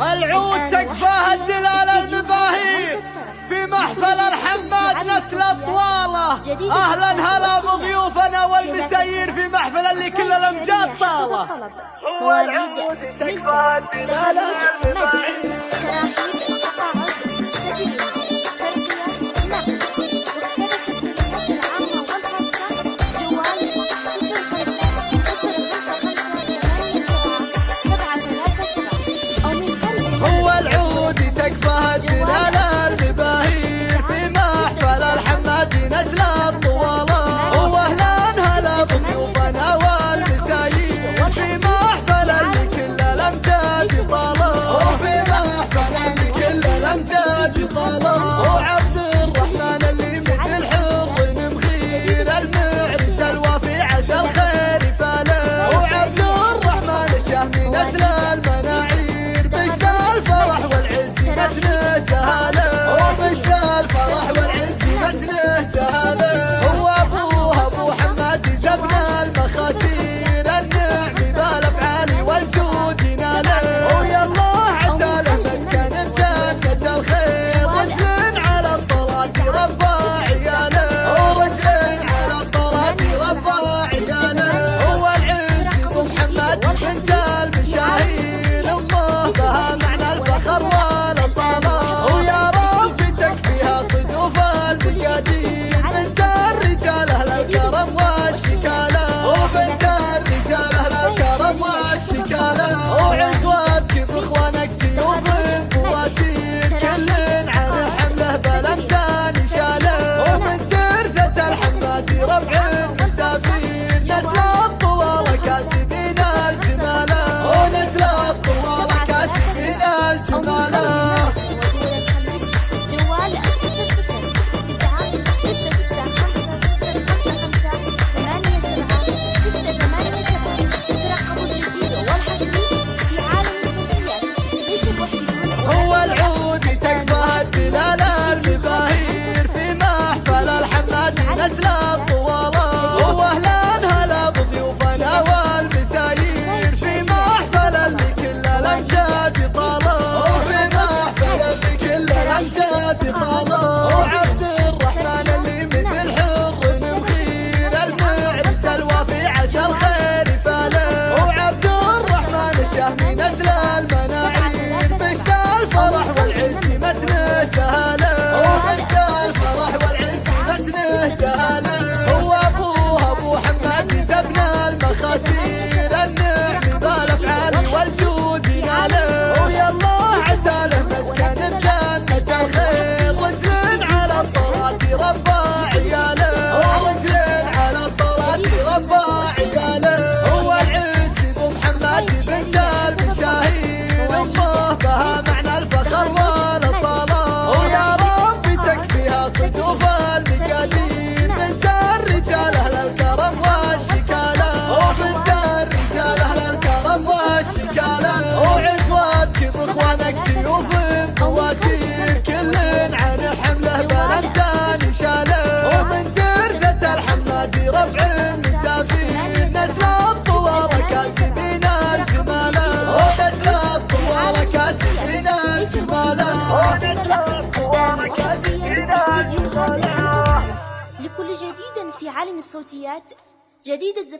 العود تكفاها الدلالة المباهي في محفل الحماد نسل الطوالة أهلا هلا بضيوفنا والمسير في محفل اللي كل الأمجاد طالة. هو العود. تكفاها الدلالة That's Allah جديد في عالم الصوتيات جديد الزفاف